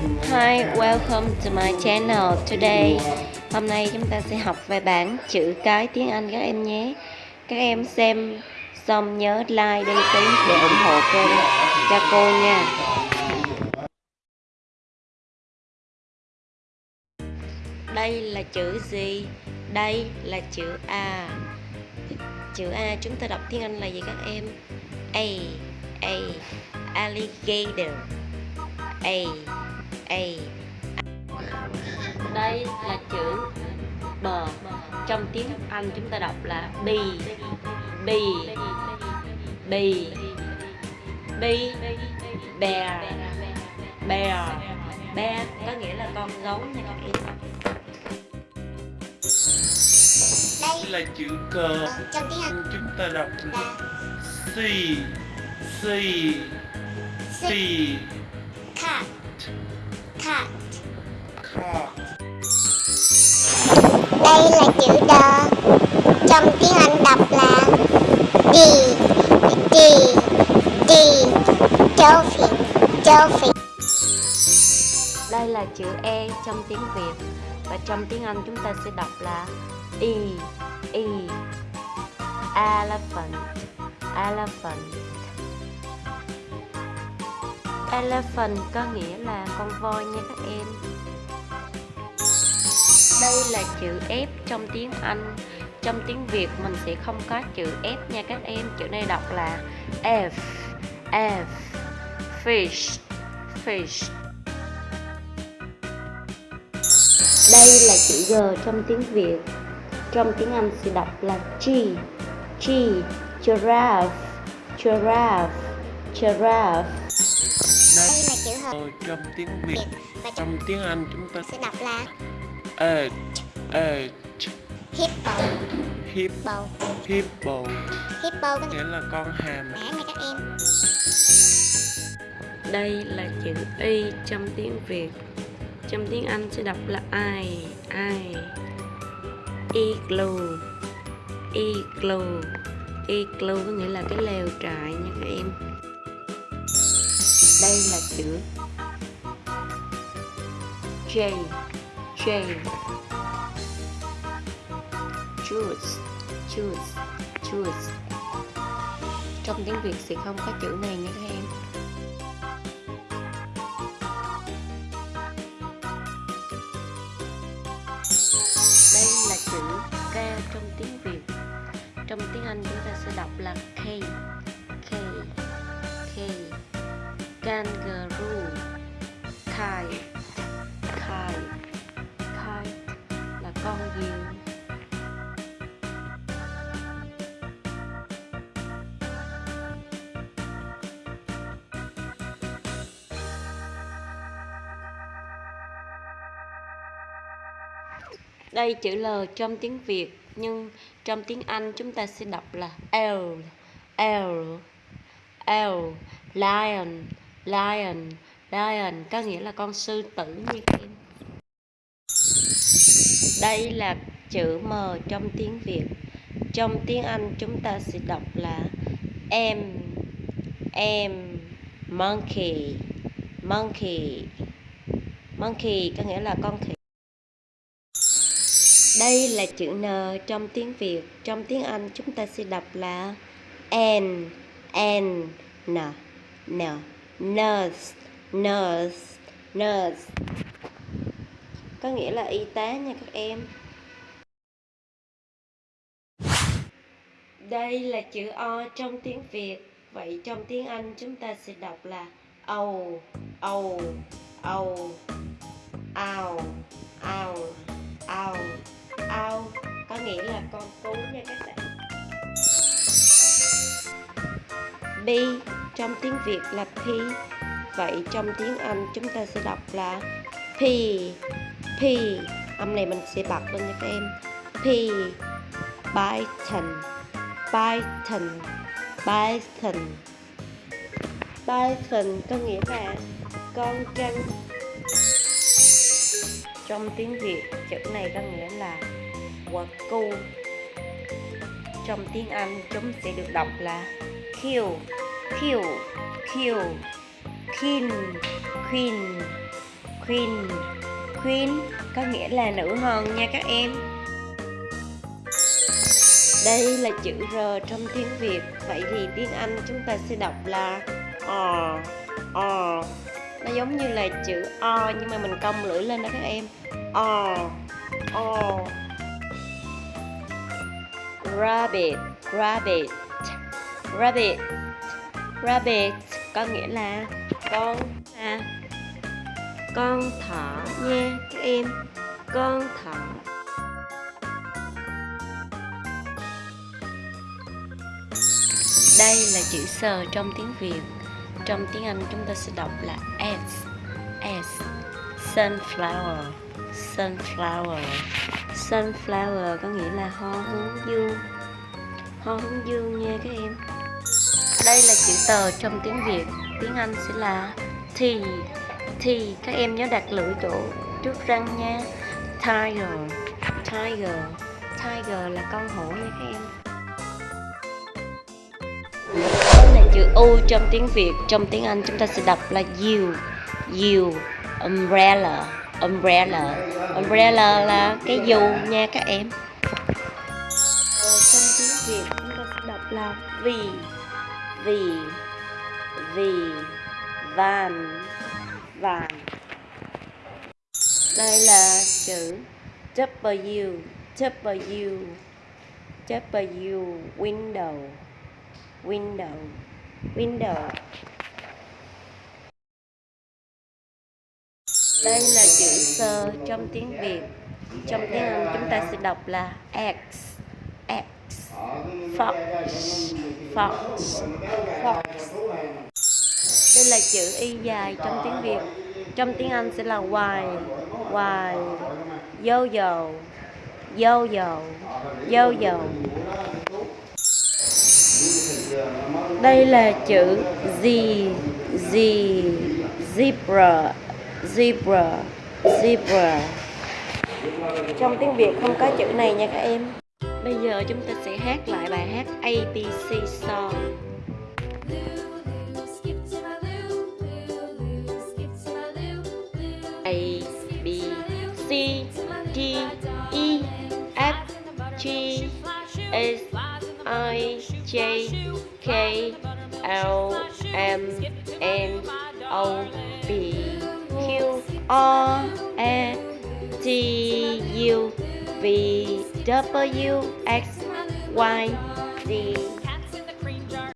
Hi, welcome to my channel. Today, hôm nay chúng ta sẽ học về bảng chữ cái tiếng Anh các em nhé. Các em xem xong nhớ like, đăng ký để ủng hộ kênh cho cô nha. Đây là chữ gì? Đây là chữ A. Chữ A chúng ta đọc tiếng Anh là gì các em? A, A, alligator. A, A. Đây là chữ B. Trong tiếng Anh chúng ta đọc là B. B. B. B. Bear. Bear. Bear có nghĩa là con gấu nha các em. Đây là chữ cờ Ờ, trong tiếng Anh chúng ta đọc là C C C cat cat đây là chữ the trong tiếng Anh đọc là D D D dolphin dolphin Đây là chữ E trong tiếng Việt. Và trong tiếng Anh chúng ta sẽ đọc là E E elephant elephant elephant có nghĩa là con voi nha các em. Đây là chữ F trong tiếng Anh. Trong tiếng Việt mình sẽ không có chữ F nha các em. Chữ này đọc là F F, fish fish. Đây là chữ G trong tiếng Việt. Trong tiếng Anh sẽ đọc là G G, Giraffe Giraffe Giraffe. Ờ, trong tiếng Việt và trong tiếng Anh chúng ta sẽ đọc là edge edge hippo. Hippo. Bầu hippo. Hippo có nghĩa là con hàm. Nha các em? Đây là chữ Y trong tiếng Việt. Trong tiếng Anh sẽ đọc là I I Igloo Igloo Igloo có nghĩa là cái lều trại nha các em. Đây là chữ J J Juice Juice Juice Trong tiếng Việt sẽ không có chữ này nha các em. Đây là chữ K trong tiếng Việt. Trong tiếng Anh chúng ta sẽ đọc là K. K. K. Kangaroo. Con diều Đây chữ L trong tiếng Việt, nhưng trong tiếng Anh chúng ta sẽ đọc là L L L, lion lion lion có nghĩa là con sư tử như. Đây là chữ M trong tiếng Việt. Trong tiếng Anh chúng ta sẽ đọc là em em monkey monkey monkey có nghĩa là con khỉ. Đây là chữ N trong tiếng Việt. Trong tiếng Anh chúng ta sẽ đọc là N N N N, nurse nurse nurse có nghĩa là y tá nha các em. Đây là chữ O trong tiếng Việt. Vậy trong tiếng Anh chúng ta sẽ đọc là ầu ầu ầu, ào ào ào ào có nghĩa là con cú nha các bạn B trong tiếng Việt là P vậy trong tiếng Anh chúng ta sẽ đọc là P P âm này mình sẽ bật lên nha các em. P Python Python Python. Python có nghĩa là con trăn. trong tiếng Việt, chữ này có nghĩa là quả cu trong tiếng Anh, chúng sẽ được đọc là kill kill kill kin queen queen queen có nghĩa là nữ hoàng nha các em. Đây là chữ R trong tiếng Việt Vậy thì tiếng Anh chúng ta sẽ đọc là O O. Nó giống như là chữ O nhưng mà mình cong lưỡi lên đó các em. O O. Rabbit Rabbit Rabbit. Rabbit có nghĩa là con à, con thỏ nha các em. Con thỏ. Đây là chữ sờ trong tiếng việt. Trong tiếng anh chúng ta sẽ đọc là s s. Sunflower sunflower. Sunflower có nghĩa là hoa hướng dương. Hoa hướng dương nha các em. Đây là chữ tờ trong tiếng việt. Tiếng anh sẽ là t thì các em nhớ đặt lưỡi chỗ trước răng nha. Tiger tiger tiger là con hổ nha các em. Đây là chữ u trong tiếng việt, trong tiếng anh chúng ta sẽ đọc là you you, umbrella umbrella. Umbrella là cái dù nha các em. Trong tiếng việt chúng ta sẽ đọc là vì vì vì van vàng đây là chữ W W W, window window window. Đây là chữ sơ trong tiếng Việt. Trong tiếng Anh chúng ta sẽ đọc là X X, fox fox fox là chữ y dài trong tiếng Việt. Trong tiếng Anh sẽ là y y yo dầu yo dầu yo dầu. Đây là chữ Z Z zebra zebra zebra. Trong tiếng Việt không có chữ này nha các em. Bây giờ chúng ta sẽ hát lại bài hát ABC song. K L M N O P Q R S T U V W X Y Z